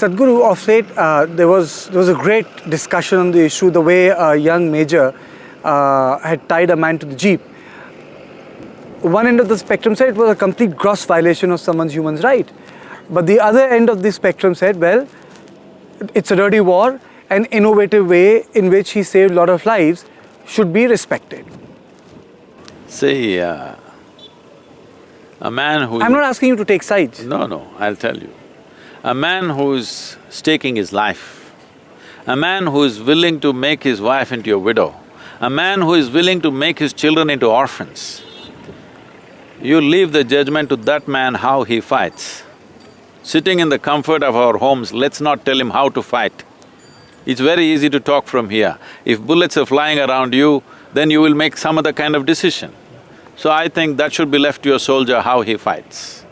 Sadhguru, of late, uh, there, was, there was a great discussion on the issue, the way a young major uh, had tied a man to the jeep. One end of the spectrum said it was a complete gross violation of someone's human right. But the other end of the spectrum said, well, it's a dirty war, an innovative way in which he saved a lot of lives should be respected. See, uh, a man who… I'm not asking you to take sides. No, no, I'll tell you. A man who's staking his life, a man who is willing to make his wife into a widow, a man who is willing to make his children into orphans, you leave the judgment to that man how he fights. Sitting in the comfort of our homes, let's not tell him how to fight. It's very easy to talk from here. If bullets are flying around you, then you will make some other kind of decision. So I think that should be left to your soldier how he fights.